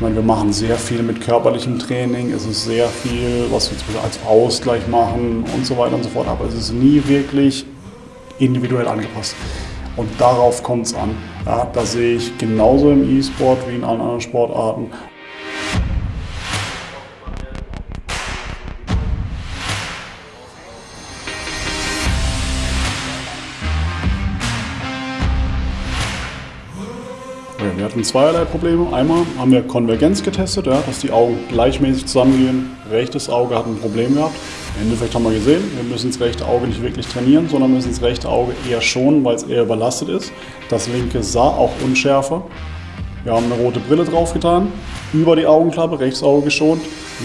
Ich meine, wir machen sehr viel mit körperlichem Training, es ist sehr viel, was wir als Ausgleich machen und so weiter und so fort, aber es ist nie wirklich individuell angepasst. Und darauf kommt es an. Ja, das sehe ich genauso im E-Sport wie in allen anderen Sportarten. Hatten zweierlei Probleme. Einmal haben wir Konvergenz getestet, ja, dass die Augen gleichmäßig zusammengehen. Rechtes Auge hat ein Problem gehabt. Im Endeffekt haben wir gesehen, wir müssen das rechte Auge nicht wirklich trainieren, sondern müssen das rechte Auge eher schonen, weil es eher überlastet ist. Das linke sah auch unschärfer. Wir haben eine rote Brille draufgetan, über die Augenklappe, rechtes Auge geschont,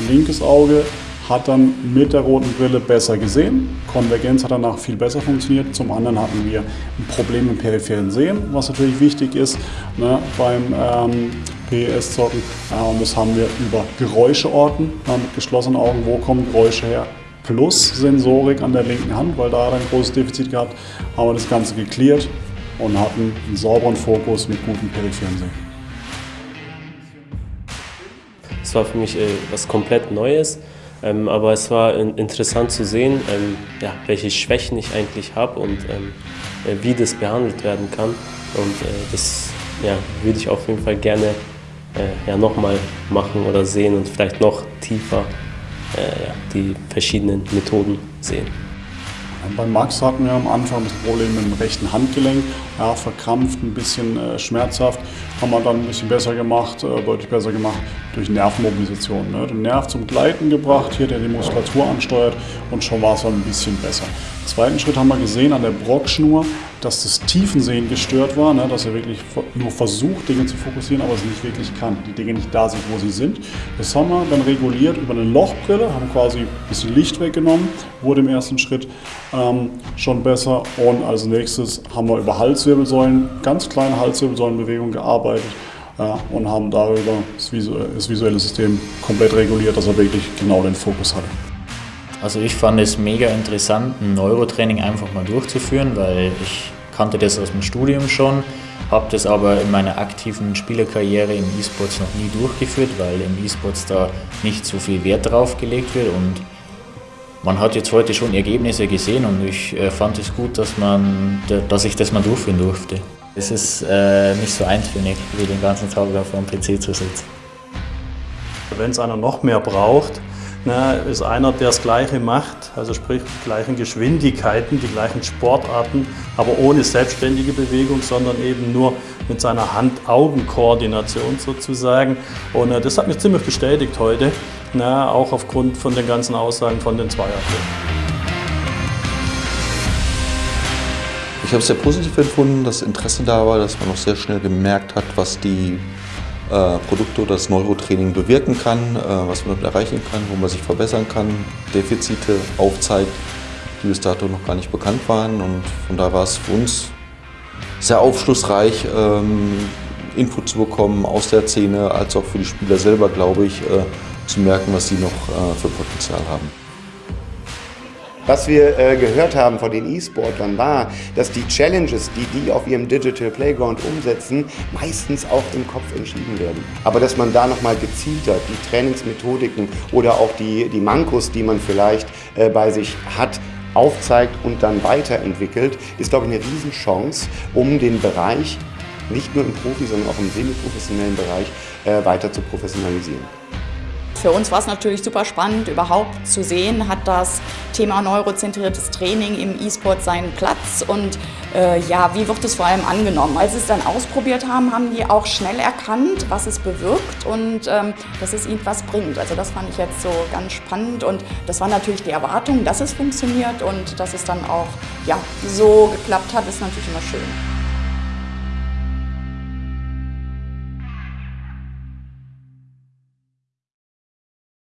linkes Auge hat dann mit der roten Brille besser gesehen. Konvergenz hat danach viel besser funktioniert. Zum anderen hatten wir ein Problem im peripheren Sehen, was natürlich wichtig ist ne, beim ähm, PES-Zocken. Äh, und das haben wir über Geräuscheorten äh, mit geschlossenen Augen. Wo kommen Geräusche her? Plus Sensorik an der linken Hand, weil da hat er ein großes Defizit gehabt, haben wir das Ganze geklärt und hatten einen sauberen Fokus mit gutem peripheren Sehen. Es war für mich äh, was komplett Neues. Ähm, aber es war interessant zu sehen, ähm, ja, welche Schwächen ich eigentlich habe und ähm, äh, wie das behandelt werden kann. Und äh, das ja, würde ich auf jeden Fall gerne äh, ja, nochmal machen oder sehen und vielleicht noch tiefer äh, ja, die verschiedenen Methoden sehen. Bei Max hatten wir am Anfang das Problem mit dem rechten Handgelenk, ja, verkrampft, ein bisschen äh, schmerzhaft. Haben wir dann ein bisschen besser gemacht, äh, deutlich besser gemacht durch Nervenmobilisation. Ne? Den Nerv zum Gleiten gebracht, hier der die Muskulatur ansteuert und schon war es dann ein bisschen besser. Im zweiten Schritt haben wir gesehen an der Brockschnur, dass das Tiefensehen gestört war, ne? dass er wirklich nur versucht, Dinge zu fokussieren, aber es nicht wirklich kann. Die Dinge nicht da sind, wo sie sind. Das haben wir dann reguliert über eine Lochbrille, haben quasi ein bisschen Licht weggenommen, wurde im ersten Schritt ähm, schon besser. Und als nächstes haben wir über Halswirbelsäulen, ganz kleine Halswirbelsäulenbewegungen gearbeitet ja, und haben darüber das visuelle System komplett reguliert, dass er wirklich genau den Fokus hatte. Also ich fand es mega interessant, ein Neurotraining einfach mal durchzuführen, weil ich kannte das aus dem Studium schon, habe das aber in meiner aktiven Spielerkarriere im E-Sports noch nie durchgeführt, weil im E-Sports da nicht so viel Wert drauf gelegt wird und man hat jetzt heute schon Ergebnisse gesehen und ich äh, fand es gut, dass, man, dass ich das mal durchführen durfte. Es ist äh, nicht so eintönig, wie den ganzen Tag vor dem PC zu sitzen. Wenn es einer noch mehr braucht, ne, ist einer, der das Gleiche macht, also sprich die gleichen Geschwindigkeiten, die gleichen Sportarten, aber ohne selbstständige Bewegung, sondern eben nur mit seiner Hand-Augen-Koordination sozusagen. Und äh, das hat mich ziemlich bestätigt heute, ne, auch aufgrund von den ganzen Aussagen von den Zweierthleten. Ich habe es sehr positiv empfunden, dass Interesse da war, dass man auch sehr schnell gemerkt hat, was die äh, Produkte oder das Neurotraining bewirken kann, äh, was man damit erreichen kann, wo man sich verbessern kann, Defizite aufzeigt, die bis dato noch gar nicht bekannt waren. Und von da war es für uns sehr aufschlussreich, ähm, Input zu bekommen aus der Szene, als auch für die Spieler selber, glaube ich, äh, zu merken, was sie noch äh, für Potenzial haben. Was wir äh, gehört haben von den E-Sportlern war, dass die Challenges, die die auf ihrem Digital Playground umsetzen, meistens auch im Kopf entschieden werden. Aber dass man da nochmal gezielter die Trainingsmethodiken oder auch die, die Mankos, die man vielleicht äh, bei sich hat, aufzeigt und dann weiterentwickelt, ist, glaube ich, eine Riesenchance, um den Bereich nicht nur im Profi, sondern auch im semi-professionellen Bereich äh, weiter zu professionalisieren. Für uns war es natürlich super spannend, überhaupt zu sehen, hat das Thema neurozentriertes Training im E-Sport seinen Platz und äh, ja, wie wird es vor allem angenommen? Als sie es dann ausprobiert haben, haben die auch schnell erkannt, was es bewirkt und ähm, dass es ihnen was bringt. Also das fand ich jetzt so ganz spannend und das war natürlich die Erwartung, dass es funktioniert und dass es dann auch ja, so geklappt hat, ist natürlich immer schön.